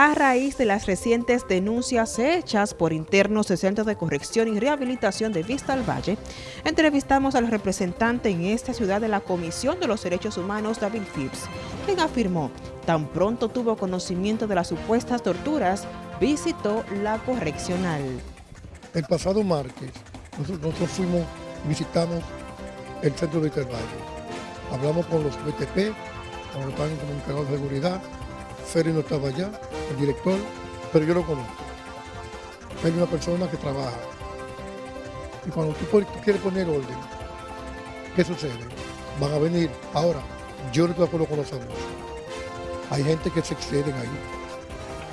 A raíz de las recientes denuncias hechas por internos del Centro de Corrección y Rehabilitación de Vista al Valle, entrevistamos al representante en esta ciudad de la Comisión de los Derechos Humanos, David Phipps, quien afirmó, tan pronto tuvo conocimiento de las supuestas torturas, visitó la correccional. El pasado martes, nosotros, fuimos, visitamos el Centro de Vista. Hablamos con los BTP, con los comunicados de seguridad, Ferry no estaba allá, el director, pero yo lo conozco. Hay una persona que trabaja. Y cuando tú, quieres poner orden, ¿qué sucede? Van a venir. Ahora, yo no estoy de acuerdo con los abusos. Hay gente que se exceden ahí,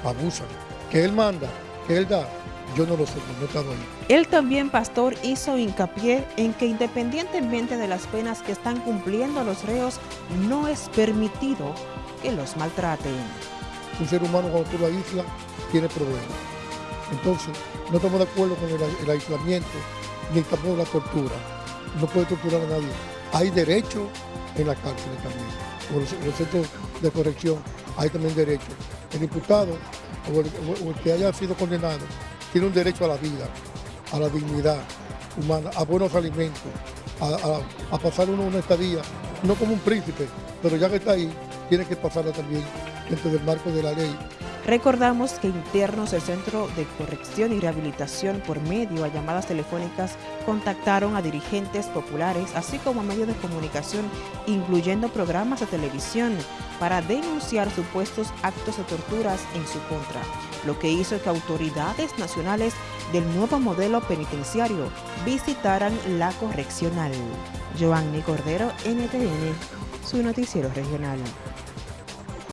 abusan. Que él manda, que él da, yo no lo sé, no he estado ahí. Él también, pastor, hizo hincapié en que independientemente de las penas que están cumpliendo los reos, no es permitido que los maltraten. Un ser humano cuando tú lo aíslas tiene problemas. Entonces, no estamos de acuerdo con el, aislamiento ni tampoco la tortura. No puede torturar a nadie. Hay derecho en la cárcel también. En los, centros de corrección hay también derecho. El imputado o el, que haya sido condenado tiene un derecho a la vida, a la dignidad humana, a buenos alimentos, a, a pasar uno una estadía, no como un príncipe, pero ya que está ahí, tiene que pasarla también dentro del marco de la ley. Recordamos que internos del Centro de Corrección y Rehabilitación por medio a llamadas telefónicas contactaron a dirigentes populares, así como a medios de comunicación, incluyendo programas de televisión, para denunciar supuestos actos de torturas en su contra, lo que hizo que autoridades nacionales del nuevo modelo penitenciario visitaran la correccional. Cordero, NTN, su noticiero regional.